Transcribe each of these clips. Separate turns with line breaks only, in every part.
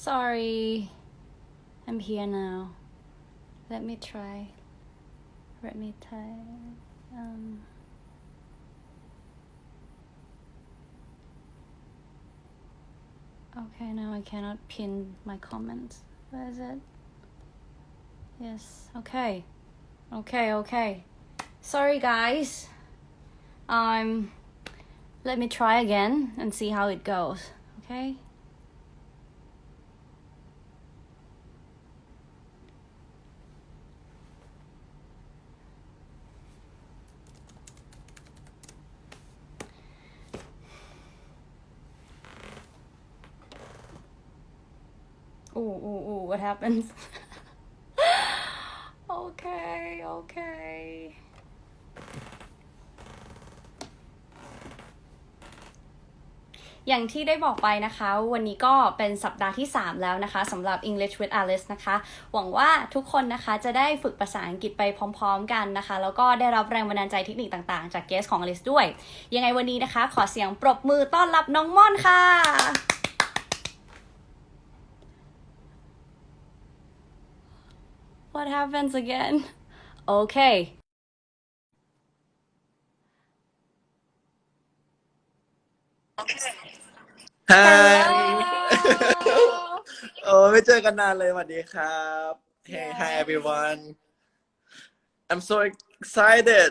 Sorry. I'm here now. Let me try. Let me try. Um, okay, now I cannot pin my comments. Where is it? Yes. Okay. Okay, okay. Sorry guys. Um let me try again and see how it goes. Okay? What happens? okay, okay. อย่างที่ได้บอกไปนะคะ วันนี้ก็เป็นสัปดาห์ที่ 3 แล้วนะคะสำหรับ English with Alice นะคะ หวังว่าทุกคนนะคะจะได้ฝึกภาษาอังกฤษไปพร้อมๆกันนะคะ แล้วก็ได้รับแรงบันดาลใจเทคนิคต่างๆ จากเกสของ Alice ด้วย ยังไงวันนี้นะคะ ขอเสียงปรบมือต้อนรับน้องม่อนค่ะ What happens again? Okay.
Hi
Hello.
โอ้ไม่เจอกันนานเลยสวัสดีครับ Hey
Yeah.
hi everyone I'm so excited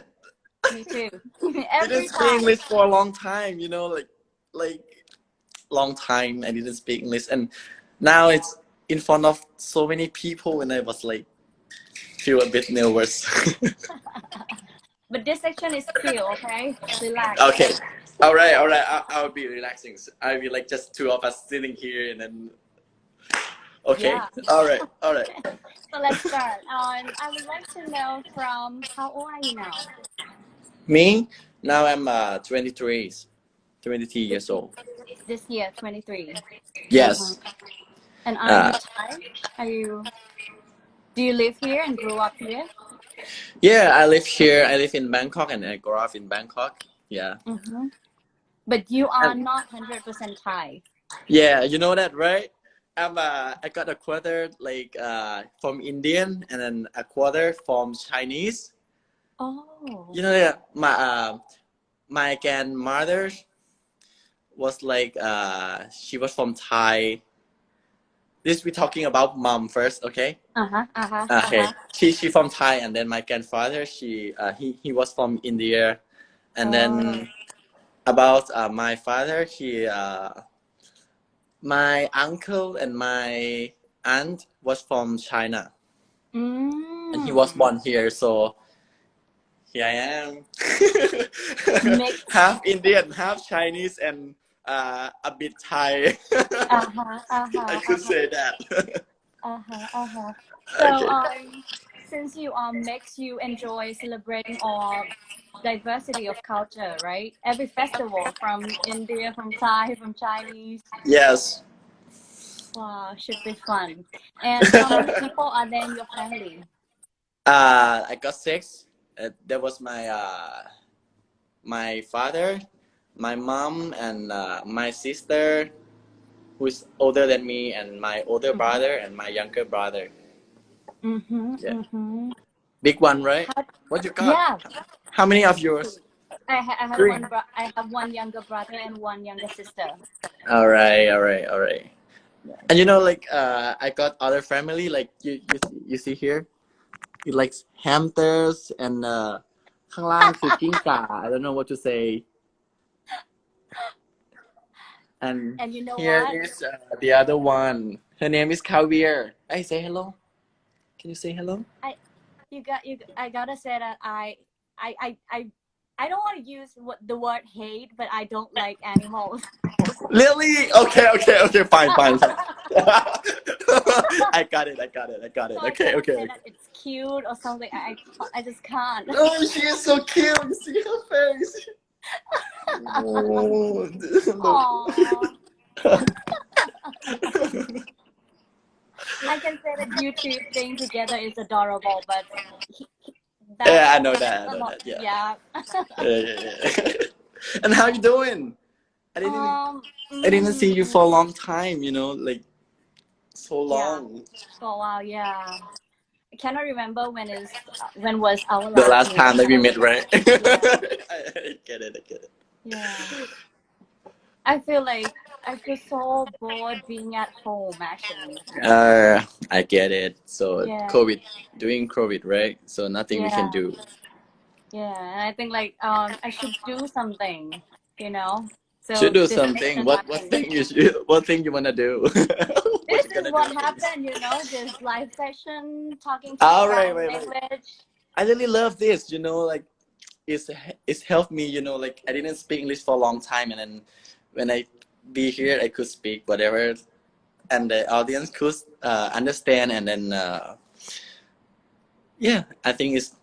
Me too.
I
Every
didn't speak
time.
English for a long time you know like like long time I didn't speak English and now it's in front of so many people and I was like feel a bit nervous
But this section is chill, okay? Relax.
okay all right all right I, I'll be relaxing I'll be like just two of us sitting here and then okay
Yeah.
all right all right
So let's start. Um, I would like to know from how old are you now?
Me? Now I'm uh 23, 23 years old.
This year, 23.
Yes.
Uh-huh. And are
Uh,
you Thai? Are you? Do you live here and grew up here?
Yeah, I live here. I live in Bangkok and I grew up in Bangkok. Yeah.
Mm-hmm. But you are
Um,
not 100% Thai.
Yeah, you know that, right? I'm uh I got a quarter like uh from Indian and then a quarter from Chinese.
Oh.
You know that my uh my grandmother was like uh she was from Thai. This we talking about mom first, okay?
Uh-huh. Uh-huh.
Okay,
Uh-huh.
she she from Thai, and then my grandfather, she uh, he he was from India, and then about uh, my father, he uh, my uncle and my aunt was from China,
Mm.
and he was born here, so here I am, half Indian, half Chinese, and uh, a bit Thai.
Uh-huh. Uh-huh.
I could
uh-huh.
say that.
Uh-huh. Uh-huh. So,
okay.
um, since you are mixed, you enjoy celebrating all diversity of culture, right? Every festival from India, from Thai, from Chinese.
Yes.
Wow, should be fun. And how many people are there in your family?
Uh, I got six. Uh, that was my uh, my father, my mom, and uh, my sister, who's older than me, and my older
Mhm.
brother and my younger brother.
Mm-hmm.
Yeah.
Mm-hmm.
Big one, right?
How,
What you got?
yeah,
How many of yours?
I, ha- I have
Three.
one. Bro- I have one younger brother and one younger sister.
All right, all right, all right. And you know, like uh, I got other family, like you you see, you see here, you like hamsters and uh, ข้างล่างคือกิ้งก่า I don't know what to say. And
And you know
Here
what?
is uh, the other one. Her name is Kavier. I say hello. Can you say hello?
I, you got you i gotta say that i i i i, I don't want to use what the word hate but i don't like animals
Lily. Okay, okay, okay. Fine, fine, fine. I got it. I got it. I got it.
So
Okay, okay. okay.
it's cute or something i i, I just can't
Oh, she is so cute. You see her face. Oh,
Aww. i can say that you two staying together is adorable but he, he,
Yeah, I know that, I
a
know that, yeah.
yeah
Yeah, yeah, yeah. and how you doing? I didn't.
um
I didn't see you
mm,
for a long time. You know, like so long.
For a while, yeah. I cannot remember when is when was our
The last
meeting.
time that we met, right? I, I get it. I get it.
Yeah. I feel like I feel so bored being at home actually.
Uh, I get it. So
Yeah.
COVID, doing COVID, right? So nothing we can do.
Yeah, and I think like um I should do something, you know. So
Should do something.
thing
What what thing you should, what thing you wanna do?
This is what
do?
happened, you know, this live session talking to you
right, right,
in
right. I really love this. You know, like it's it's helped me. You know, like I didn't speak English for a long time, and then when I be here, I could speak whatever, and the audience could uh, understand, and then uh, yeah, I think it's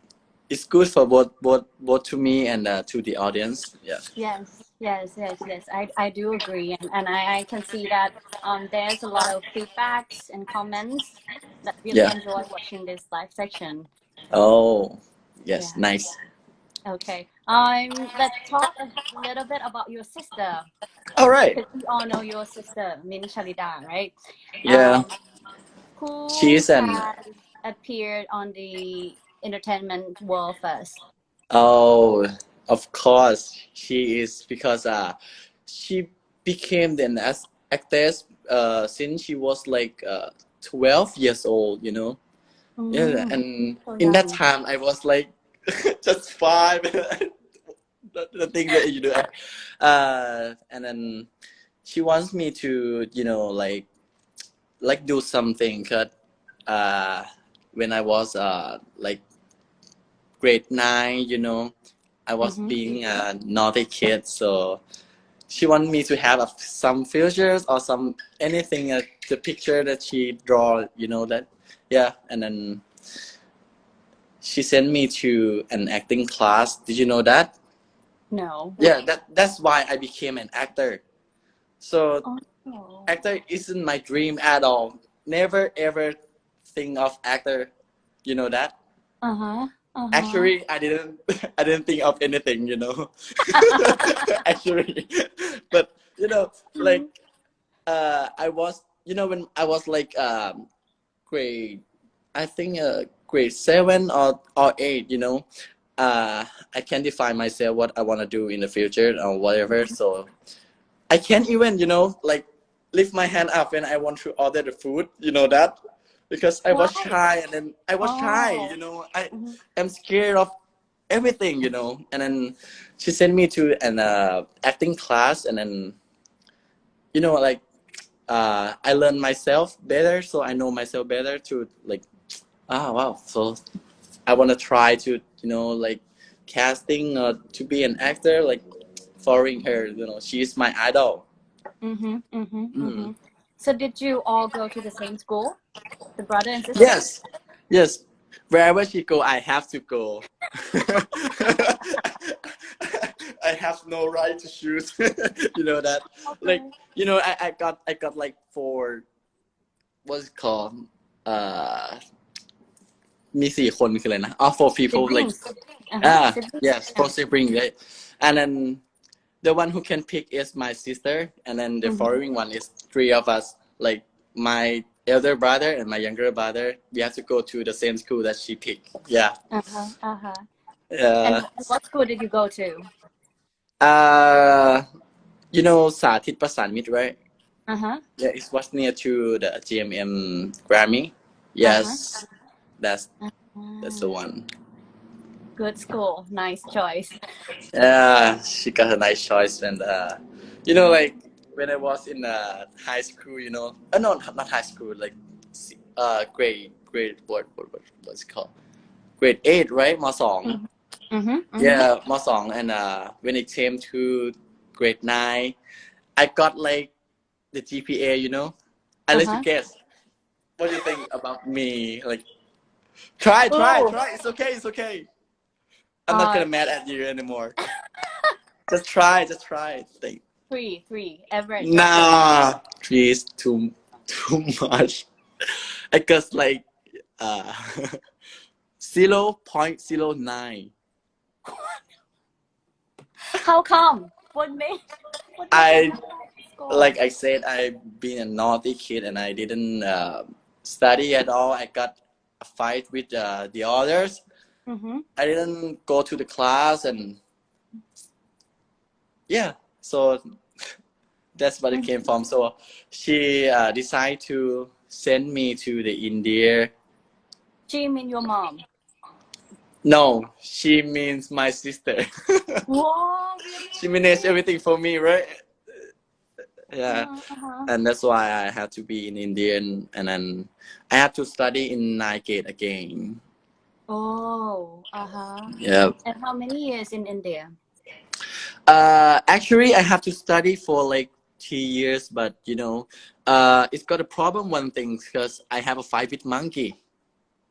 it's good for both both both to me and uh, to the audience. Yeah.
Yes, yes, yes, yes. I, I do agree, and, and I, I can see that um there's a lot of feedbacks and comments that really
Yeah.
enjoy watching this live section.
Oh, yes,
Yeah.
nice.
Okay. Um, let's talk a little bit about your sister.
All right.
We all know your sister, Min Shalida, right?
Yeah.
Um, who
She's an-
appeared on the entertainment world first?
Oh, of course, she is because uh, she became an actress uh since she was like uh 12 years old, you know. Yeah,
Mm.
and
so
in that time I was like just five. the, the thing that you do, uh, and then she wants me to, you know, like, like do something. Cause, uh, when I was uh like grade nine, you know, I was
Mhm.
being a naughty kid, so she wanted me to have a, some futures or some anything uh, the picture that she draw, you know that yeah and then she sent me to an acting class did you know that
No.
yeah that that's why i became an actor so
Oh.
actor isn't my dream at all never ever think of actor you know that
Uh-huh. Uh-huh.
actually i didn't i didn't think of anything you know actually but you know like uh i was you know when i was like um grade i think uh grade seven or or eight you know uh i can't define myself what i want to do in the future or whatever so i can't even you know like lift my hand up when i want to order the food you know that because i was
Why?
shy and then i was shy
Oh.
you know i
Mhm.
am scared of everything you know and then she sent me to an uh, acting class and then you know like uh, i learned myself better so i know myself better to like ah wow. So i want to try to you know like casting uh, to be an actor like following her you know. She's my idol.
Mm-hmm, mm-hmm,
Mm.
mm-hmm. So did you all go to the same school? The brother and sister?
yes yes. Wherever she go i have to go. I have no right to choose. You know that. Like you know I, I got i got like four what's it called? Uh มีสี่คนคืออะไรนะ oh four people like
Siblings. Uh-huh,
ah
siblings,
yes
yeah.
four siblings right and then the one who can pick is my sister and then the
Mhm.
following one is three of us like my elder brother and my younger brother we have to go to the same school that she picked yeah
Uh-huh, uh-huh.
uh,
And what school did you go to?
uh you know สาธิตประสานมิตร right
Uh-huh.
Yeah, it was near to the GMM Grammy. Yes, That's that's the one.
Good school, nice choice.
Yeah, she got a nice choice, and uh, you know, like when I was in uh, high school, you know, uh, no, not high school, like uh, grade grade what what what what's it called? Grade eight, right? my song. Mm
-hmm.
Mm -hmm. Yeah, my song, and uh, when it came to grade nine, I got like the GPA, you know. I uh -huh. let you
uh-huh.
guess. What do you think about me? Like try, try,
Oh.
try. It's okay, it's okay. I'm not
Uh,
gonna mad at you anymore. just try, just try. Think.
Three, three. Average.
Nah, three is too, too much. I guess like uh, zero point zero nine.
How come? What made? What made
I- like I said, I've been a naughty kid and I didn't uh, study at all. I got fight with uh, the others.
Mm-hmm.
I didn't go to the class and yeah, so that's what it came from. So she uh, decided to send me to the India.
She mean your mom.
No, she means my sister.
Whoa, really?
she managed everything for me, right? Yeah.
Uh-huh.
and that's why I had to be in India and, then I had to study in Nigate again.
Oh, uh-huh.
Yeah.
And how many years in India?
Uh, actually, I have to study for like two years, but you know, uh, it's got a problem. One thing because I have a with monkey.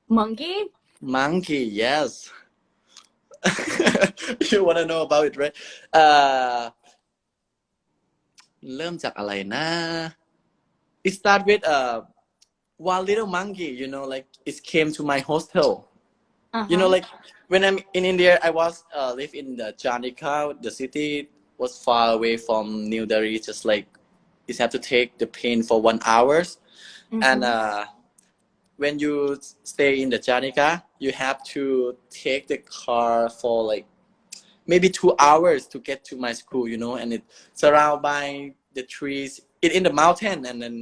Monkey?
Monkey, yes. you want to know about it, right? Uh, เริ่มจากอะไรนะ It start with uh, one little monkey, you know, like it came to my hostel.
Uh-huh.
You know, like when I'm in India, I was uh, live in the Chandika. The city was far away from New Delhi. Just like you have to take the plane for one hours,
Mhm.
and uh, when you stay in the Chandika, you have to take the car for like maybe two hours to get to my school. You know, and it's surrounded by the trees. It in the mountain, and then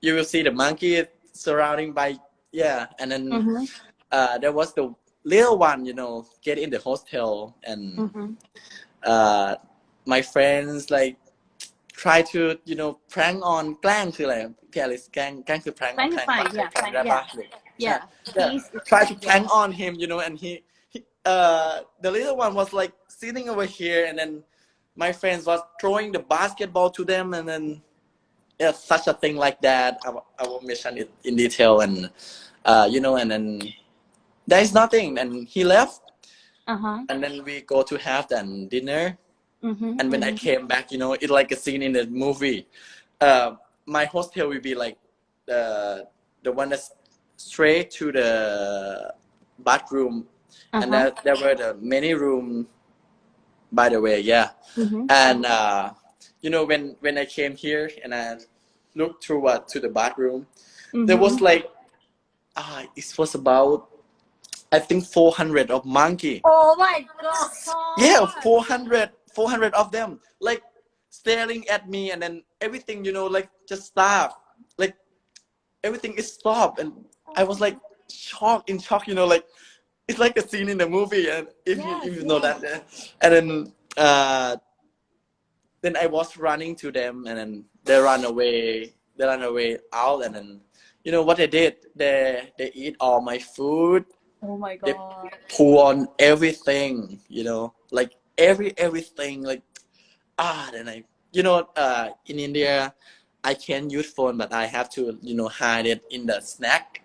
you will see the monkey surrounding by yeah, and then
Mhm.
uh, there was the little one, you know, get in the hostel and
Mhm.
uh, my friends like try to, you know, prank on แกล้งคืออะไรพี่อลิสแกล้งแกล้งคือ prank
แกล้ง
prank
ไป
ปะ
yeah
แกล้ง
prank
ได้ปะ
Yeah.
Yeah.
Please.
try to prank on him, you know, and he, he uh, the little one was like sitting over here, and then my friends was throwing the basketball to them, and then yeah, such a thing like that. I, will- I will mention it in detail, and uh, you know, and then there is nothing, and he left,
Uh-huh.
and then we go to have then dinner,
Mhm.
and when I
mhm.
came back, you know, it like a scene in the movie. Uh, my hostel will be like the the one that's straight to the bathroom, and
Uh-huh.
there, there were the many room. By the way, yeah,
Mhm.
and uh, you know when when I came here and I looked through what to the bathroom, there was
Mhm.
like ah, it was about I think 400 of monkey.
Oh my god.
Yeah, 400, 400 of them, like staring at me, and then everything, you know, like just stop, like everything is stopped, and I was like shocked, in shock, you know, like it's like a scene in the movie, and if you if you know that, and then uh, then I was running to them, and then they run away, they run away out, and then you know what they did? They they eat all my food.
Oh my god.
They- pour on everything, you know, like every everything, like ah, then I, you know, uh, in India, I can use phone, but I have to, you know, hide it in the snack,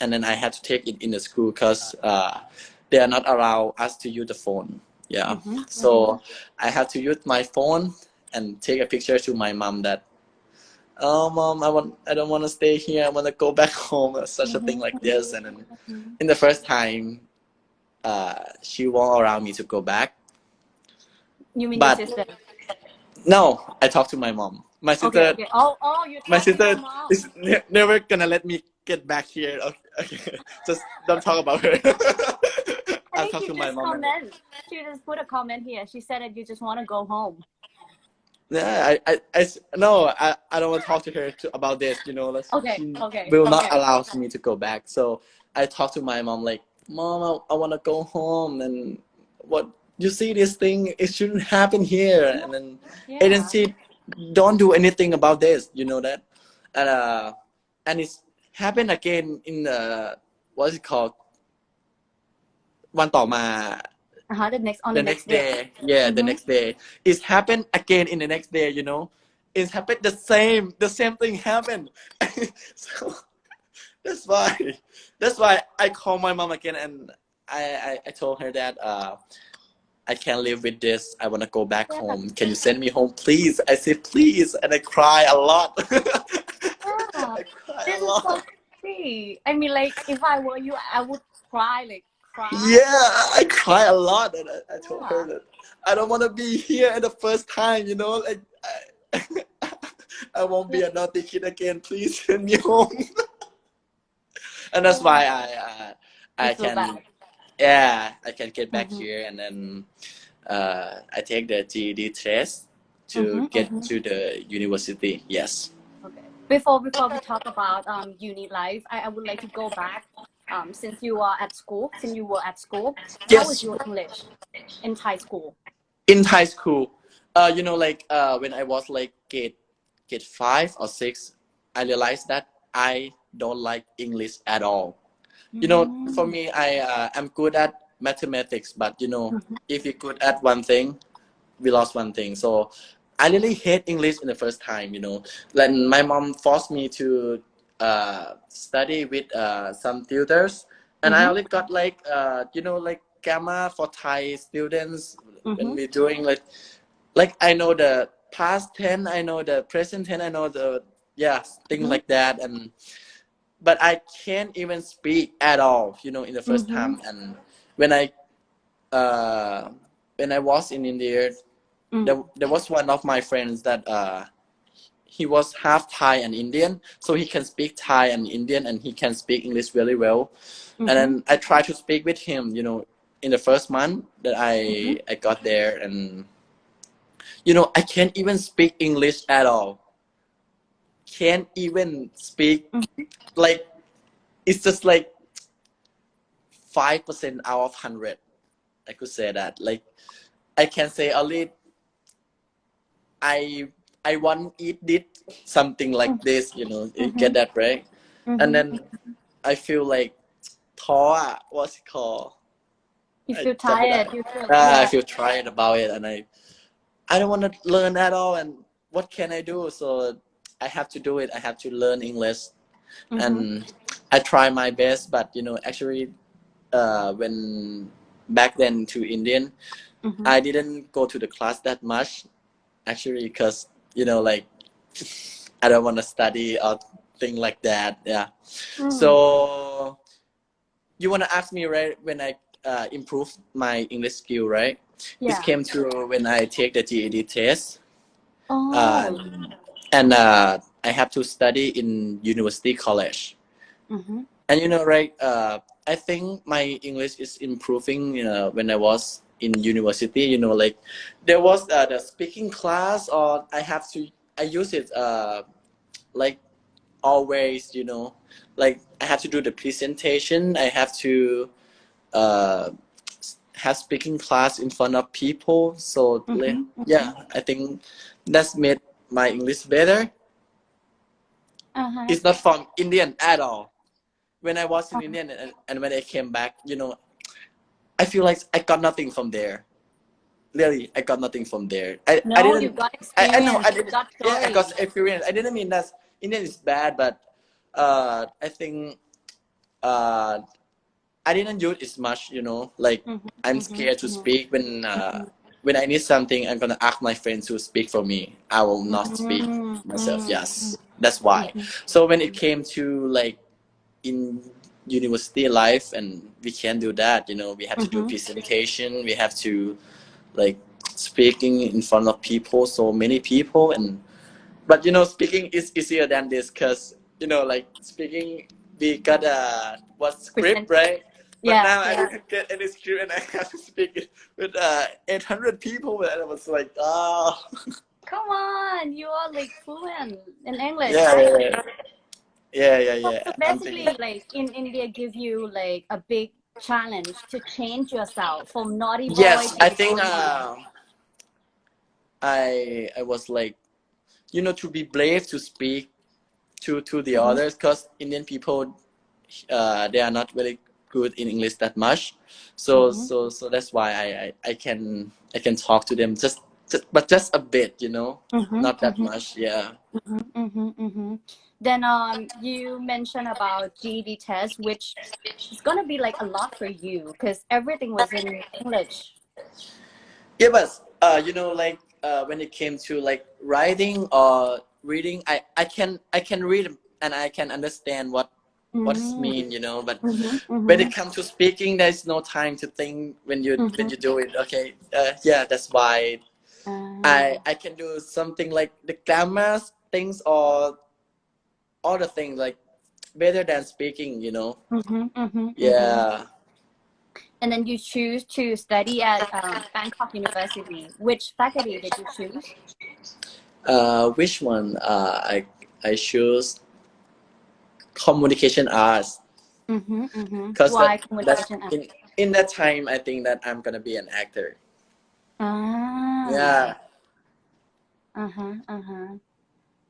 and then I had to take it in the school because uh, they are not allow us to use the phone. Yeah,
Mhm,
so I had to use my phone and take a picture to my mom that. Oh, mom, I want. I don't want to stay here. I want to go back home. Such a thing like this, and then
Mhm.
in the first time, uh, she won't allow me to go back.
You mean
But-
your sister?
No, I talked to my mom. My sister,
Okay, okay. Oh, oh,
my sister is ne- never gonna let me get back here. Okay, okay. just don't talk about her.
I
I'll talk to my mom.
comment. She just put a comment here. She said that you just want to go home.
Yeah, I, I, I no, I, I don't want to talk to her to, about this. You know, like
Okay,
she
okay,
will not allow me to go back. So I talked to my mom like, Mom, I, I want to go home, and what you see this thing, it shouldn't happen here, and then
Yeah.
agency don't do anything about this you know that and uh and it's happened again in the what's it called วันต่อมา
Uh-huh, the next on
the
the,
next day yeah the
Mhm.
next day it's happened again in the next day you know it's happened the same the same thing happened so that's why that's why i call my mom again and i i, I told her that uh I can't live with this. I want to go back
Yeah.
home. Can you send me home, please? I said, please. And I cry a lot.
Yeah.
I
This is so sweet. I mean, like, if I were you, I would cry, like, cry.
Yeah, I cry a lot. And I, I told her that I don't want to be here at the first time, you know? Like, I, I won't be a naughty kid again. Please send me home. and that's why I uh, I can
bad.
yeah I can get back
Mhm.
here and then uh, I take the GED test to
Mhm,
get
mhm.
to the university. Yes.
Before before we talk about um uni life, I, I would like to go back. Um, since you are at school, since you were at school, how was your English in Thai school?
in high school uh you know like uh when i was like grade grade five or six i realized that i don't like english at all you know for me i uh, i'm good at mathematics but you know
Mhm.
if you're good at one thing we lost one thing so i really hate english in the first time you know Like my mom forced me to uh study with uh some tutors and i
Mhm.
only got like uh you know like grammar for thai students when
Mhm.
we're doing like like i know the past tense i know the present tense i know the yeah things
Mhm.
like that and but i can't even speak at all you know in the 1st
Mhm.
time and when i uh when i was in india
Mm.
there, there was one of my friends that uh he was half thai and indian so he can speak thai and indian and he can speak english really well
Mhm.
and then i tried to speak with him you know in the first month that i
Mhm.
i got there and you know i can't even speak english at all can't even speak
Mhm.
like it's just like five percent out of hundred i could say that like i can say only I I want eat this something like
mm-hmm.
this, you know, you
mm-hmm.
get that right? And mm-hmm. then I feel like thaw, what's it called?
You feel tired. You feel
ah, I feel tired about it, and I, I don't want to learn at all. And what can I do? So I have to do it. I have to learn English,
mm-hmm.
and I try my best. But you know, actually, uh, when back then to Indian,
mm-hmm.
I didn't go to the class that much actually, because you know, like I don't want to study or thing like that. Yeah.
Mm.
So you want to ask me right when I uh, improve my English skill, right? This
yeah.
came through when I take the GED test,
Oh.
uh, and uh, I have to study in university college.
Mhm.
And you know, right? Uh, I think my English is improving. You know, when I was in university, you know, like there was uh, the speaking class, or I have to I use it uh, like always. You know, like I have to do the presentation. I have to uh, have speaking class in front of people. So like,
Mhm,
yeah, I think that's made my English better.
Uh-huh.
It's not from Indian at all. When I was in
Uh-huh.
Indian and, and when I came back, you know, I feel like I got nothing from there. Really, I got nothing from there. I,
No,
I
you
didn't.
got
I,
experience.
I know. I did.
got
Yeah, I got experience. I didn't mean that Indian is bad, but uh, I think uh, I didn't use it much. You know, like
Mhm,
I'm
mhm,
scared to
mhm,
speak when uh, when I need something. I'm gonna ask my friends to speak for me. I will not speak
mhm,
myself. Yes, that's why. So when it came to like in university life, and we can't do that. You know, we have to do
Mhm.
presentation. We have to like speaking in front of people, so many people, and but you know, speaking is easier than this because you know, like speaking, we got a what script, right? But
Yeah,
now I
yeah.
didn't get any script, and I have to speak it with uh, 800 people, and I was like, oh,
Come on, you are like fluent in English.
yeah,
right?
yeah, yeah, yeah, yeah.
so basically, like in India, give you like a big challenge to change yourself from naughty boy.
yes, I think uh, I I was like, you know, to be brave to speak to to the
Mhm.
others, because Indian people, uh, they are not really good in English that much. So
Mhm.
so so that's why I, I I can I can talk to them just, just but just a bit, you know,
Mhm,
not that much, yeah.
Mm mhm, much. Yeah. Then um, you mentioned about GED test, which is gonna be like a lot for you because everything was in English.
Yeah, but uh, you know, like uh, when it came to like writing or reading, I I can I can read and I can understand what what it
Mm.
mean, you know. But
Mhm,
when
mhm,
it comes to speaking, there's no time to think when you when you do it. Okay, uh, yeah, that's why
Ah.
I I can do something like the grammars things or all the things like better than speaking you know
Mhm, mhm,
yeah
mhm. And then you choose to study at um, Bangkok University. Which faculty did you choose?
uh which one uh i i choose communication arts
Mm-hmm, mm-hmm.
because
Why
that, that
communication? arts?
in, in that time i think that i'm gonna be an actor
Ah.
yeah
Uh huh. Uh huh.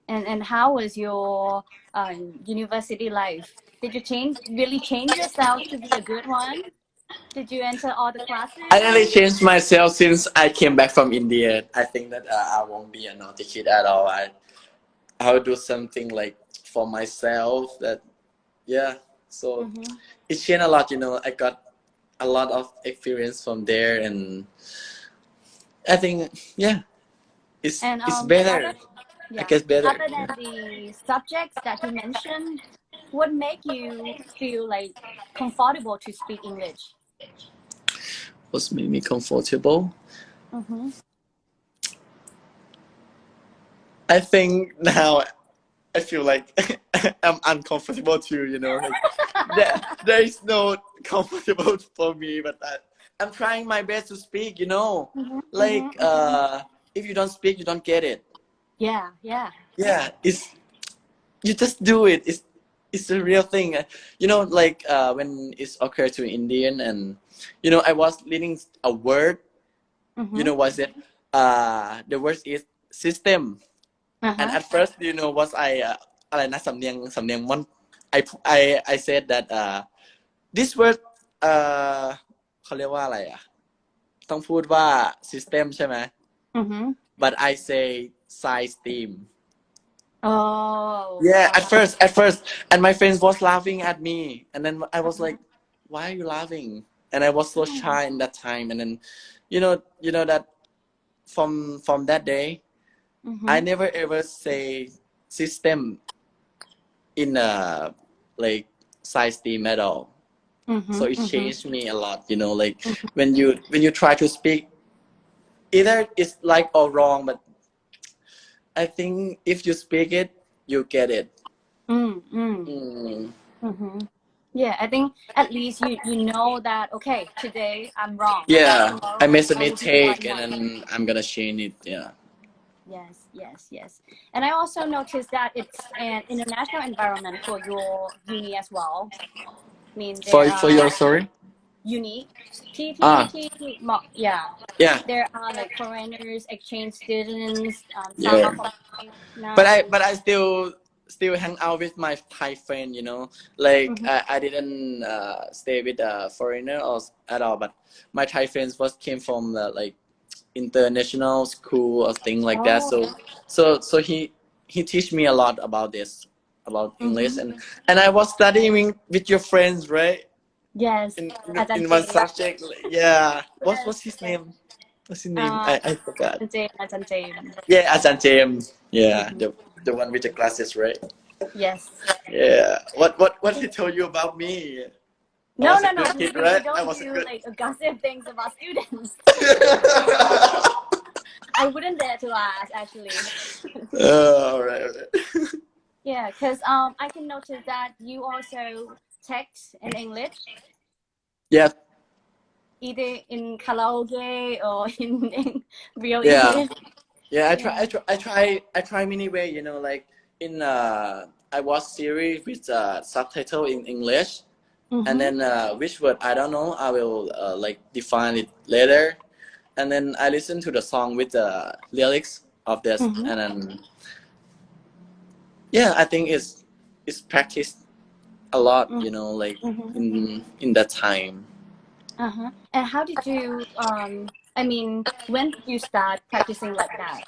And and how was your uh, university life? Did you change really change yourself to be a good one? Did you enter all the classes?
I really changed myself since I came back from India. I think that uh, I won't be a naughty kid at all. I I'll do something like for myself. That yeah. So
Mhm.
it changed a lot. You know, I got a lot of experience from there, and I think yeah, it's
And
it's
um,
better.
Other-
I guess better.
Other than the subjects that you mentioned, what make you feel like comfortable to speak English?
What's made me comfortable?
Mm-hmm.
I think now I feel like I'm uncomfortable too, you know. Like, there, there is no comfortable for me, but I, I'm trying my best to speak, you know.
Mm-hmm.
Like,
mhm, mhm.
uh, if you don't speak, you don't get it.
yeah, yeah.
Yeah, it's, you just do it. It's, it's a real thing. You know, like uh, when it's occurred to Indian and, you know, I was learning a word,
Mhm.
you know, what's it? Uh, the word is system.
Uh-huh.
and at first you know was I uh, อะไรนะสำเนียงสำเนียงมัน I I I said that uh this word เอ่อเขาเรียกว่าอะไรอ่ะ ต้องพูดว่า system ใช่ไหม
mm-hmm.
but I say size team
Oh.
yeah at first at first and my friends was laughing at me and then I was like why are you laughing and I was so shy in that time and then you know you know that from from that day
Mhm.
I never ever say system in a like size team at all.
Mhm,
So it
mhm.
changed me a lot, you know, like when you when you try to speak either it's like or wrong, but I think if you speak it, you get it.
Mm, mm,
Mm.
mhm. Yeah, I think at least you you know that okay, today I'm wrong.
Yeah,
Tomorrow
I made a mistake and then I'm gonna change it. Yeah.
Yes, yes, yes. And I also noticed that it's an international environment for your uni as well. I mean,
For
there
for
are
your story?
Uni, T T
Ah.
T T, yeah.
Yeah.
There are like foreigners, exchange students, um,
Yeah. but I but I still still hang out with my Thai friend, you know. Like
Mhm.
I, I didn't uh, stay with a foreigner or at all, but my Thai friends was came from the like international school or thing like that. So
Oh.
so so he he teach me a lot about this about English
Mhm.
and and I was studying with your friends, right?
Yes.
In in, one subject, yeah. What what's his name? What's his name?
Uh,
I, I forgot.
James, Ajahn James.
Yeah, Ajahn James. Yeah, the the one with the glasses, right?
Yes.
Yeah. What what what he told you about me?
No, no, no. We,
kid,
we
right? I
don't
was
do
good.
like gossip things about students. I wouldn't dare to ask actually.
all right, all right.
Yeah, because um, I can notice that you also text in English,
Yeah,
either in karaoke or in, in real
Yeah.
English.
yeah. I try, I try, I try, I try many way. You know, like in uh, I watch series with uh, subtitle in English,
Mhm.
and then uh, which word I don't know. I will uh, like define it later, and then I listen to the song with the lyrics of this,
Mhm.
and then yeah, I think it's it's practiced a lot. You know, like
Mhm.
in in that time.
Uh-huh. And how did you um I mean, when did you start practicing like that?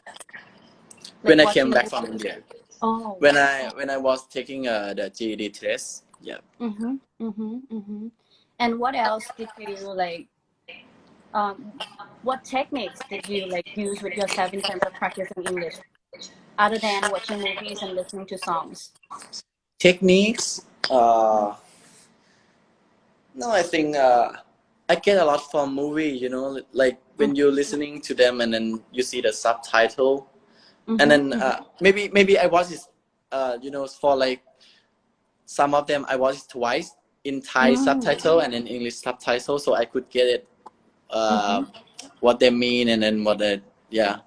Like
when I came back from? India.
Oh.
When I when I was taking uh, the GED test. Yeah.
Mm-hmm. Mm-hmm. Mm-hmm. And what else did you like um what techniques did you like use with yourself in terms of practicing English? Other than watching movies and listening to songs.
Techniques. Uh, no, I think uh, I get a lot from movie. You know, like when you're listening to them and then you see the subtitle, and then uh, maybe maybe I watched it, uh, you know, for like some of them I watched it twice in Thai
Mm.
subtitle and in English subtitle, so I could get it, uh, what they mean and then what they, yeah.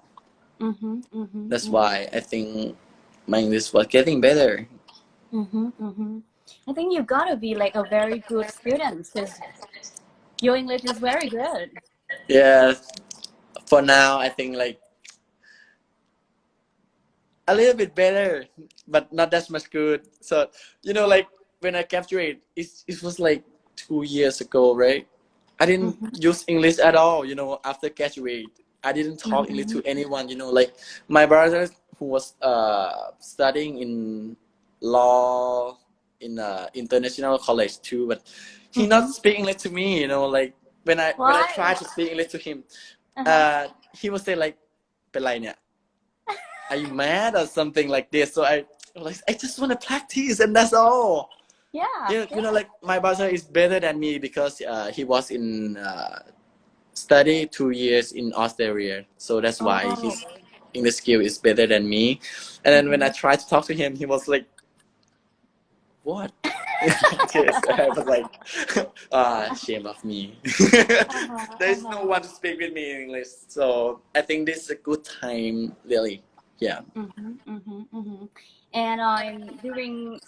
Mm-hmm, mm-hmm,
That's why I think my English was getting better.
Mm-hmm, mm-hmm. I think you've gotta be like a very good student because your English is very good.
Yeah, for now I think like a little bit better, but not that much good. So you know, like when I graduated, it it was like two years ago, right? I didn't use English at all. You know, after graduate, I didn't talk English to anyone. You know, like my brother who was uh studying in law in a international college too, but he not mm-hmm. speak English to me. You know, like when I when I try to speak English to him,
uh-huh.
uh, he would say like, "Belainia, are you mad or something like this?" So I like I just want to practice and that's all.
Yeah.
You know, yeah. you know like my brother is better than me because uh, he was in uh, study two years in Australia, so that's why
oh.
his English skill is better than me. And then when I mm-hmm. tried to talk to him, he was like, "What?" yes, I was like, "Ah, shame of me."
Uh-huh,
There is no
uh-huh.
one to speak with me in English, so I think this is a good time, really. Yeah.
Mm-hmm, mm-hmm, mm-hmm. And um, during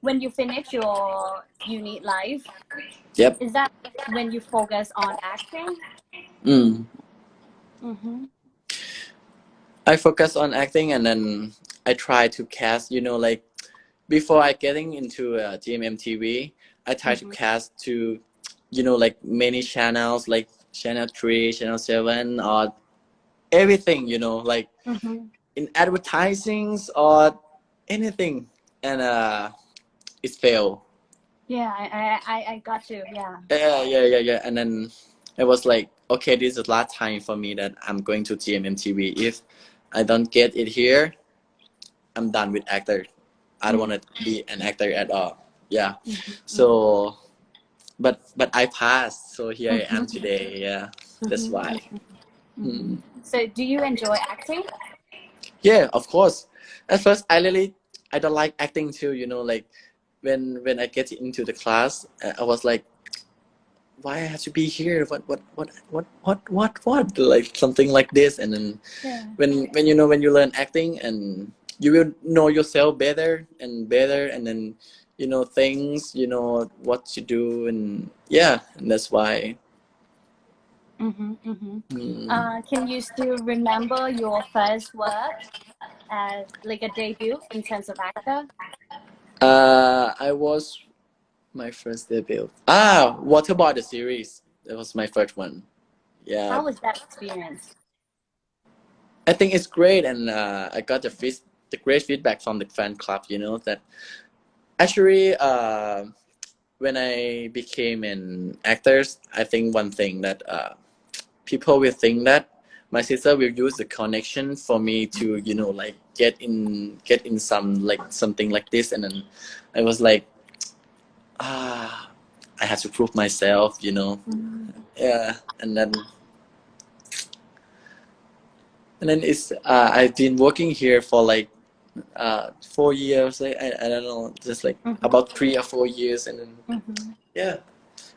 when you finish your uni life,
Yep.
is that when you focus on acting?
Mm.
Mm-hmm.
I focus on acting and then I try to cast, you know, like before I getting into uh, GMM TV, I try to
Mhm.
cast to, you know, like many channels, like Channel 3, Channel 7, or everything, you know, like
Mm-hmm.
in advertisings or anything. And uh, it failed.
Yeah, I, I, I, got you. Yeah.
Yeah, yeah, yeah, yeah. And then it was like, okay, this is the last time for me that I'm going to GMM TV. If I don't get it here, I'm done with actor. I don't want to be an actor at all. Yeah. So, but but I passed. So here I am today. Yeah, that's why. Mm.
So, do you enjoy acting?
Yeah, of course. At first, I really I don't like acting too. You know, like when when I get into the class, uh, I was like, why I have to be here? What what what what what what what? Like something like this. And then
Yeah.
when when you know when you learn acting and you will know yourself better and better, and then you know things, you know what to do, and yeah, and that's why.
Mm-hmm, mm-hmm.
mm,
Uh, can you still remember your first work as like a debut in terms of actor?
Uh, I was my first debut. Ah, Waterboy the series. That was my first one. Yeah,
How was that experience?
I think it's great, and uh, I got the feed, the great feedback from the fan club. You know that actually, uh, when I became an actor, I think one thing that uh, people will think that my sister will use the connection for me to you know like get in get in some like something like this, and then I was like, ah, I have to prove myself. You know, yeah, and then and then it's uh, I've been working here for like uh four years. I I, don't know, just like
Mhm.
about three or four years, and then
Mm-hmm.
yeah,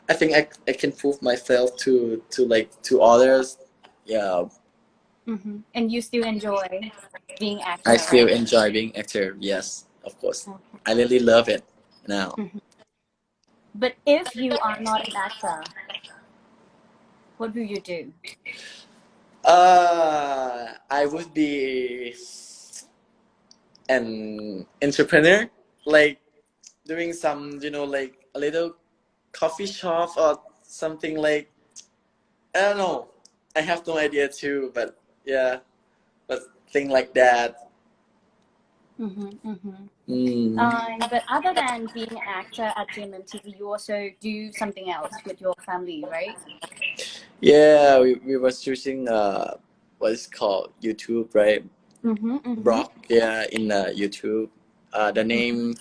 I think I I can prove myself to to like to others. Yeah,
Mm-hmm. And you still enjoy being actor?
I still
right?
enjoy being actor. Yes, of course,
Okay.
I really love it now.
But if you are not an actor, what will you do?
Uh, I would be an entrepreneur, like doing some, you know, like a little coffee shop or something like. I don't know. I have no idea too, but yeah, but thing like that.
Mm-hmm, mm-hmm.
Mm.
Um, but other than being an actor at GMMTV, you also do something else with your family, right?
Yeah, we, we was choosing uh, what is called YouTube, right?
Mm-hmm, mm-hmm.
blog yeah in uh, youtube uh, the name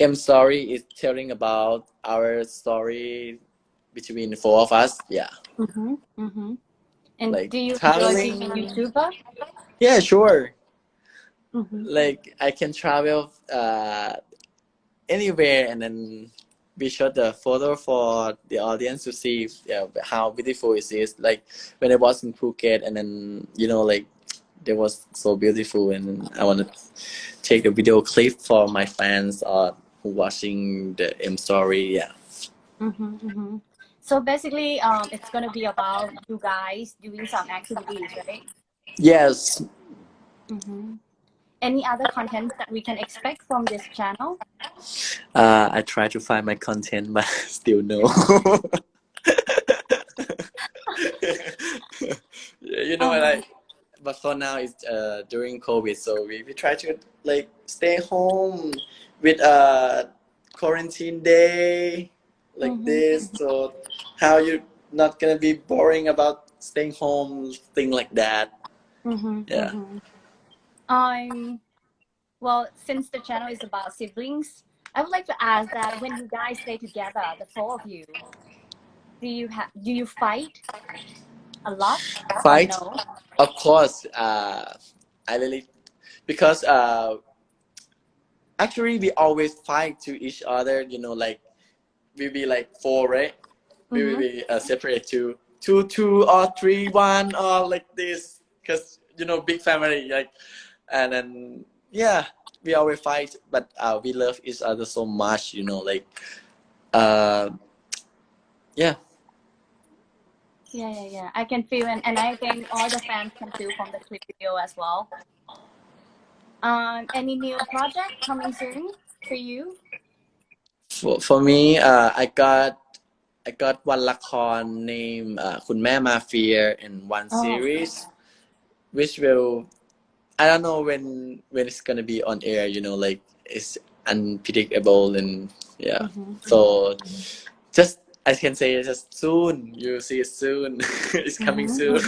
m story is telling about our story between the four of us yeah
Mm-hmm, mm-hmm. And
Like
do you enjoy
traveling.
being a YouTuber?
yeah sure
Mhm.
like I can travel uh, anywhere and then we shot the photo for the audience to see yeah, how beautiful it is. Like when I was in Phuket and then you know like it was so beautiful and I want to take a video clip for my fans who watching the M story. Yeah.
Mhm, mhm. So basically, um, it's gonna be about you guys doing some activities, right?
Yes.
Mhm. Any other content that we can expect from this channel?
Uh, I try to find my content, but still no. you know,
Um,
like, but for now it's uh during COVID, so we, we try to like stay home with uh quarantine day like
Mhm.
this. So how you not gonna be boring about staying home, thing like that.
Mhm,
Yeah.
mhm. Um, well, since the channel is about siblings, I would like to ask that when you guys stay together, the four of you, do you have do you fight a lot?
Fight.
no?
Of course, uh, I really because uh, actually we always fight to each other. You know, like we be like four, right? We will
Mhm.
be uh, separate to two, two or three, one or like this. Cause you know, big family, like, and then yeah, we always fight, but uh, we love each other so much. You know, like, uh, yeah.
Yeah, yeah, yeah. I can feel, and, and I think all the fans can feel from the clip video as well. Um, any new project coming soon for you?
For for me, uh, I got I got one ละคร name uh, คุณแม่มาเฟีย in one
Oh.
series which will I don't know when when it's gonna be on air you know like it's unpredictable and yeah
Mhm.
so just I can say it's just soon you see it soon it's coming
Mhm,
soon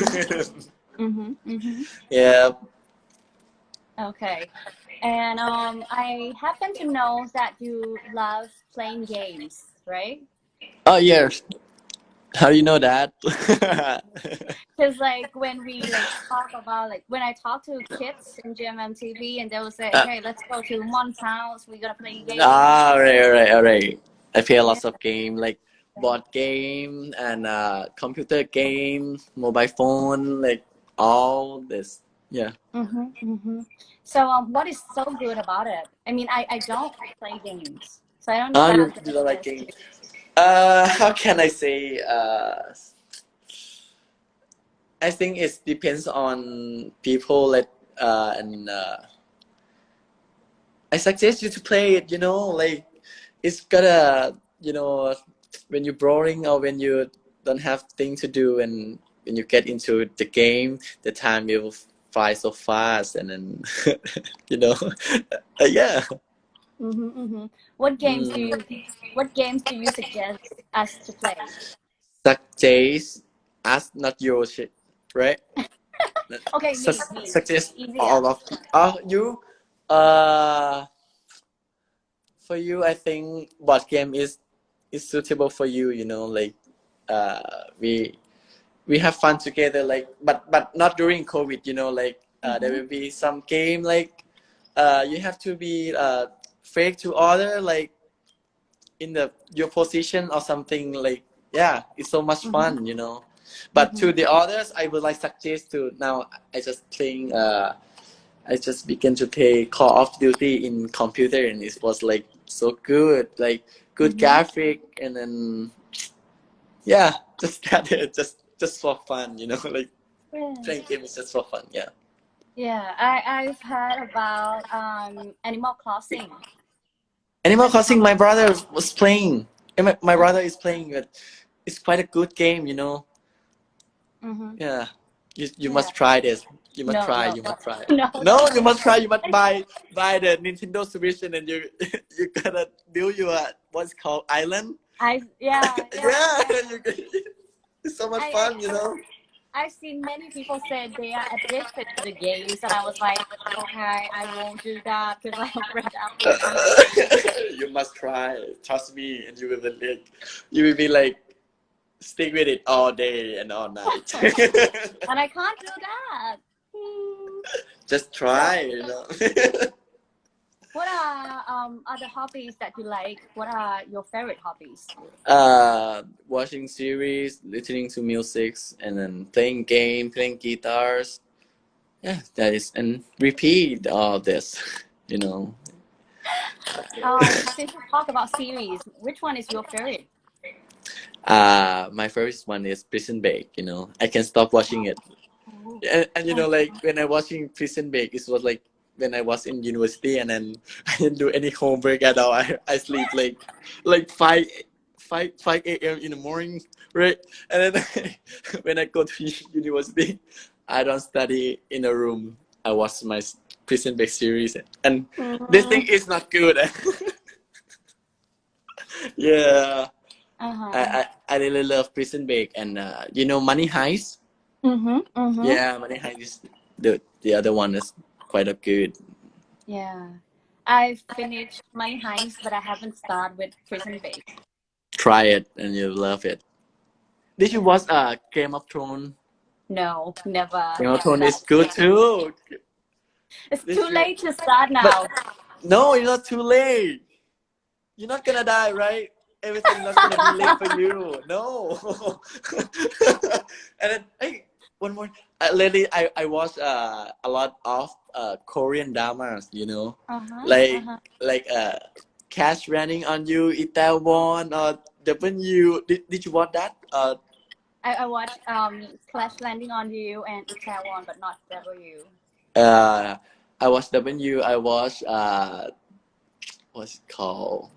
Mm-hmm, mm-hmm.
yeah
Okay. And um, I happen to know that you love playing games, right?
oh yes how do you know that
Because like when we like talk about like when I talk to kids in GMM TV and they will say,
Uh.
"Hey, let's go to Mon's house. We're gonna play games."
Ah, alright, alright, alright. I play lots of game like board game and uh computer game, mobile phone, like all this. Yeah.
Mm-hmm, mm-hmm. So um, what is so good about it? I mean, I, I don't play games, so I don't know. How
you, don't like
express
game.
it.
Uh, how can I say? Uh, I think it depends on people. Like uh, and uh, I suggest you to play it. You know, like it's gotta. You know, when you're boring or when you don't have thing to do, and when you get into the game, the time will fly so fast, and then you know, uh, yeah.
Mm-hmm, mm-hmm. What games do
Mm.
you What games do you suggest us to play?
Suggest us, not your shit, right?
Okay,
Sus-
me.
suggest all of oh you uh for you i think board game is is suitable for you you know like uh we we have fun together like but but not during covid you know like uh, there
Mhm.
will be some game like uh you have to be uh fake to other like in the your position or something like yeah it's so much
Mhm.
fun you know but
Mhm.
to the others i would like suggest to now i just playing uh i just began to play call of duty in computer and it was like so good like good
Mhm.
graphic and then yeah just that just just for fun you know like
Yeah.
playing game is just for fun yeah
Yeah, I I've heard about um Animal Crossing.
Animal Crossing, my brother was playing. My, my brother is playing it. It's quite a good game, you know.
Mm-hmm.
Yeah, you you
Yeah.
must try this. You must
No,
try.
no,
you must try.
No,
No, you must try. You must buy buy the Nintendo Switch and then you you gotta build your what's called island.
I yeah yeah.
yeah, you, it's so much
I-
fun,
I-
you know.
I've seen many people say they are addicted to the games, and I was like, okay, I won't do that because I'm afraid
you must try. Trust me, and you will be like, you will be like, stick with it all day and all night.
and I can't do that.
Just try, you know.
What are um other hobbies that you like? What are your favorite hobbies?
uh, watching series, listening to music, and then playing game, playing guitars. Yeah, that is, and repeat all this, you know.
Um, since you talk about series, which one is your favorite?
Uh, my first one is Prison Break. You know, I can stop watching it, and, and you know, like when I watching Prison Break, it was like when I was in university, and then I didn't do any homework at all. I, I sleep like like five five five a.m. in the morning, right? And then when I go to university, I don't study in a room. I watch my Prison Break series, and this thing is not good. yeah.
Uh-huh.
I, I, I really love Prison Break and uh, you know Money Heist.
Mm-hmm. Mm-hmm.
Yeah, Money Heist is the the other one is quite a good.
Yeah. I finished my Heist, but I haven't started with Prison Break.
Try it and you'll love it. Did you watch uh Game of Thrones?
No, never.
Game of Thrones is good too.
It's too late to start now.
No, you're not too late. You're not gonna die, right? Everything's not gonna be late for you. No. and then hey, one more. Uh, lately, I I watch uh a lot of uh Korean dramas. You know.
Uh-huh.
like
uh-huh.
like uh cash running on you itaewon or w did, did you watch that uh
I, I watched um Clash Landing on You and Itaewon, but not W.
uh i watched w i watched uh what's it called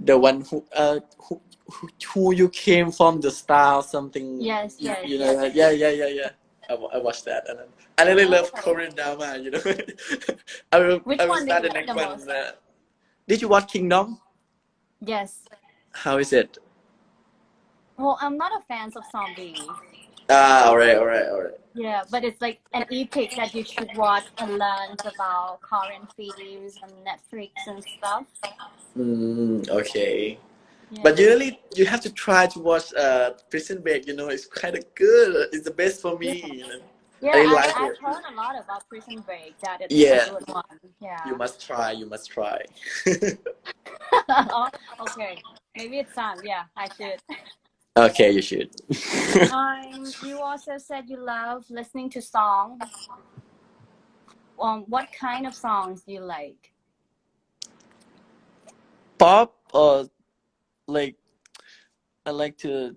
the one who uh who, who, who you came from the star something
Yes, yes,
you know
yes.
yeah yeah yeah yeah I, I watched that and then, I really love Korean drama you know I will
Which
I will
one did
start
you
the next
the
one uh, did you watch Kingdom
Yes.
how is it
Well, I'm not a fan of zombie.
Ah, all right, all right, all right.
Yeah, but it's like an epic that you should watch and learn about Korean films and Netflix and stuff.
Mm, okay.
Yeah.
But usually you have to try to watch uh Prison Break. You know, it's kind of good. It's the best for me. you know.
Yeah,
I
I,
like
I've
it.
heard a lot about Prison Break. That it's
Yeah.
a good one. Yeah.
You must try. You must try.
oh, okay. Maybe it's time. Yeah, I should.
okay, you should.
Um, you also said you love listening to songs. Um, what kind of songs do you like?
Pop or like I like to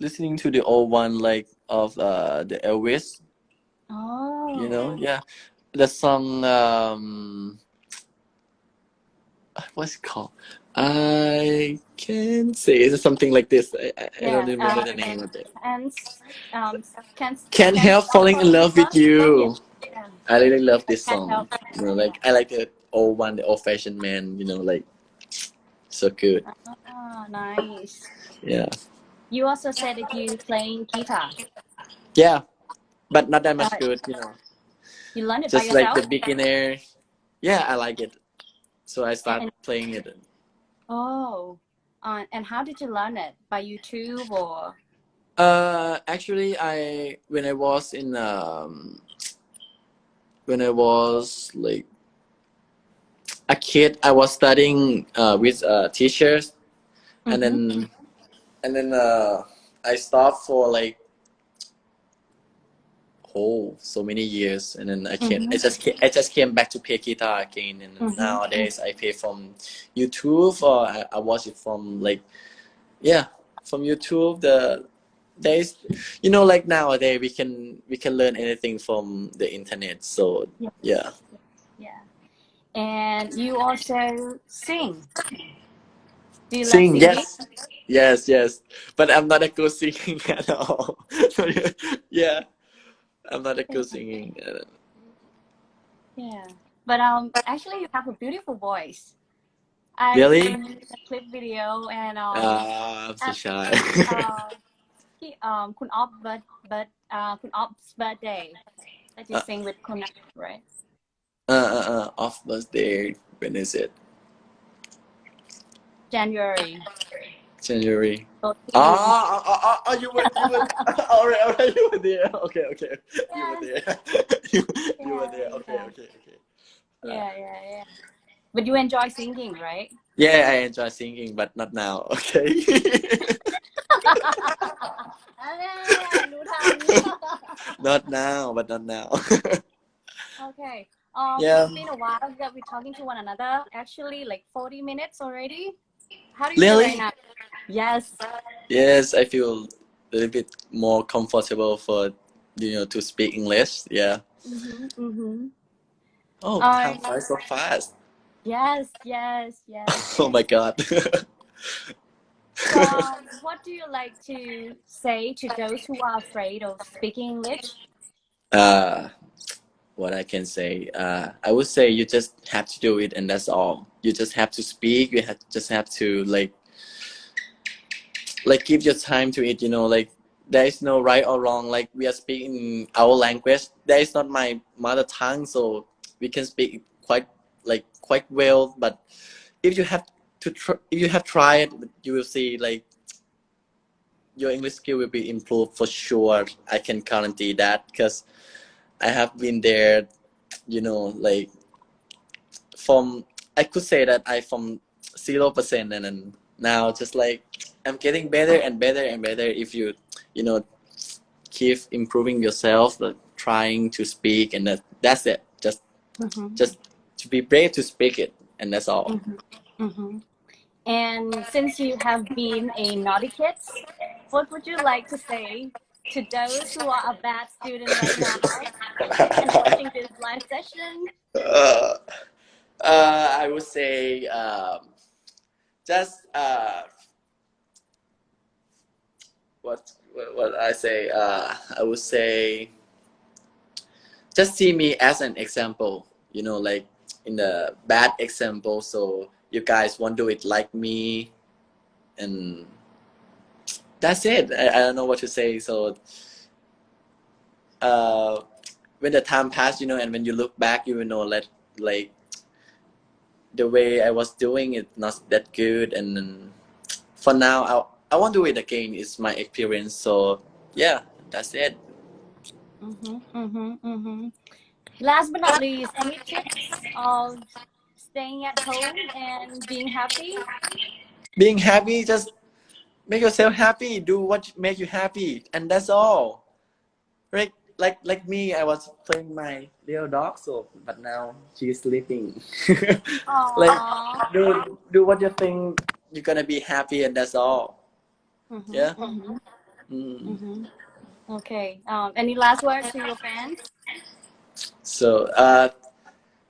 listening to the old one like of uh the Elvis.
Oh,
You know, yeah, the song um what's it called? I can't say it's something like this. I, I, I don't
Yeah,
remember
uh,
the name of it.
and um, can't
Can't help falling in love with you.
Yeah.
I really love this song. You know, like I like the old one, the old fashioned man. You know, like so good.
Ah, nice.
Yeah,
You also said that you playing guitar.
yeah, but not that much good. You know,
You learned it by
just like the beginner. Yeah, I like it. So I start
And-
playing it.
Oh, uh, and how did you learn it? By YouTube or?
Uh, actually, I when I was in um when I was like a kid, I was studying uh with uh teachers, and
Mhm.
then and then uh I stopped for like oh so many years, and then I came I
Mhm.
just came, I just came back to play guitar again, and
Mhm.
nowadays I play from YouTube or I, I watch it from like yeah from YouTube the there's you know like nowadays we can we can learn anything from the internet so
Yes.
yeah
Yeah. And you also sing. Do you
sing
singing?
yes yes yes but i'm not a good singing at all yeah i'm not a good singing
Yeah. But um, actually, you have a beautiful voice. I
Really?
the clip video and um,
uh, i'm so shy
uh, he, um, Kun Off, but but uh, Kun Off's birthday that you
Uh.
sing with Kun, right?
uh, uh, uh, off birthday when is it
January.
January. Oh, ah, ah, ah, ah, you were, you were, all right, all right, you were there. Okay, okay, you were there. you, yeah, you were there. Okay,
yeah.
okay, okay.
Yeah, yeah, yeah. But you enjoy singing, right?
Yeah, I enjoy singing, but not now. Okay. not now, but not now.
okay. Um,
yeah.
It's been a while that we're talking to one another. Actually, like 40 minutes already. How do you
really?
right now? Yes
yes, I feel a little bit more comfortable for you know to speak English. Yeah.
mm-hmm, mm-hmm.
Oh,
Uh,
flies so fast.
yes yes yes
Oh my god.
so what do you like to say to those who are afraid of speaking english
uh, what I can say, uh, I would say you just have to do it, and that's all. You just have to speak. You have just have to like, like give your time to it. You know, like there is no right or wrong. Like we are speaking our language. That is not my mother tongue, so we can speak quite like quite well. But if you have to, tr- if you have tried, you will see like your English skill will be improved for sure. I can guarantee that because I have been there, you know, like from I could say that I from zero percent and then now just like I'm getting better and better and better if you you know keep improving yourself, like trying to speak and that that's it. Just
mm-hmm.
just to be brave to speak it and that's all.
Mm-hmm. And since you have been a naughty kid, what would you like to say to those who are a bad student right now and watching this live session?
uh, uh, I would say um, just uh, what what I say. Uh, I would say just see me as an example. You know, like in the bad example, so you guys won't do it like me, and that's it. I, I don't know what to say. So. Uh, when the time passed, you know, and when you look back, you will know that like the way I was doing it not that good, and for now, I won't do it again. It's my experience, so yeah, that's it.
Mm-hmm, mm-hmm, mm-hmm. Last but not least, any tips of staying at home and being happy?
Being happy, just make yourself happy. Do what make you happy, and that's all. Right? Like like me, I was playing my little dog, so but now she's sleeping. Like- do do what you think you're gonna be happy, and that's all.
Mhm,
Yeah.
mhm,
Mm.
mhm. Okay. Um, any last words to your fans?
So uh,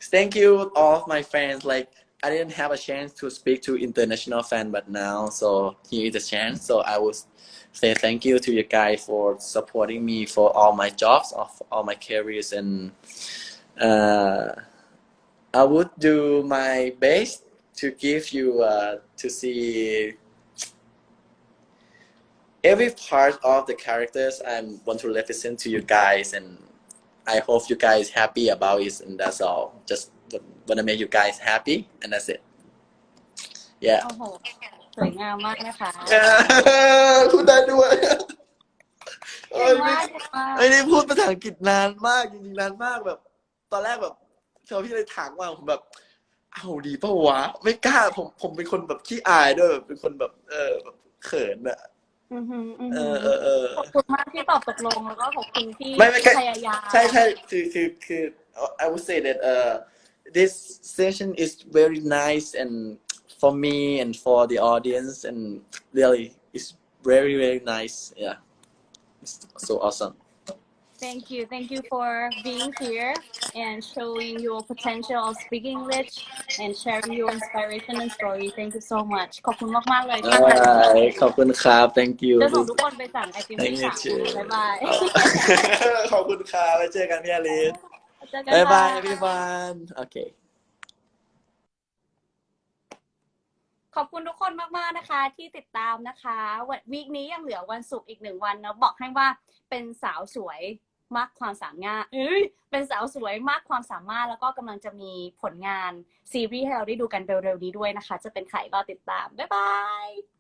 thank you all of my fans. Like I didn't have a chance to speak to international fan, but now so here is a chance. So I will say thank you to you guys for supporting me for all my jobs, of all my careers, and uh, I would do my best to give you uh, to see every part of the characters I want to represent to you guys and I hope you guys happy about it and that's all just wanna make you guys happy and that's it yeah
โอ้โหสวยงามมากนะคะ
พูดได้ด้วย
เก่งมากเก่งมาก
ไอ้นี่พูดภาษาอังกฤษนานมากจริงๆนานมากแบบ ตอนแรกแบบเธอพี่เลยถามว่าผมแบบ เอาดีเปล่าวะ ไม่กล้าผมผมเป็นคนแบบขี้อายด้วยแบบเป็นคนแบบ เออแบบเขินอะ
อือหืออือ
เอ
หื
อ
อ
เออเออ
ขอบคุณมากที่ตอบตกลงแล้วก็ขอบคุณที่
ไม่ไม่ใช่
พยายาม
ใช่ใช่คือคือคือ I would say that uh this session is very nice and for me and for the audience and really it's very very nice yeah it's so awesome
Thank you thank you for being here and showing your potential of speaking English and sharing your inspiration and story thank you so much ขอบคุณมากๆเลยที่มา
Bye. ขอบคุณครับ thank you
จะส่งทุกคนไปสั่งไอติมที่
Thank you
สั่ง
too
บ๊ายบาย
ขอบคุณครับไว้เจอกันพี่อลิส
เจอกัน
บ๊ายบาย
ค่ะ
everyone okay
ขอบคุณทุกคนมาก ๆ นะคะ ที่ติดตามนะคะวันวีคนี้ยังเหลือวันศุกร์อีกหนึ่งวันเนาะบอกให้ว่าเป็นสาวสวย มากความสามารถเอ้ยเป็นสาวสวยมากความสามารถแล้วก็กำลังจะมีผลงานซีรีส์ให้เราได้ดูกันเร็วๆนี้ด้วยนะคะ จะเป็นใครรอติดตาม บ๊ายบาย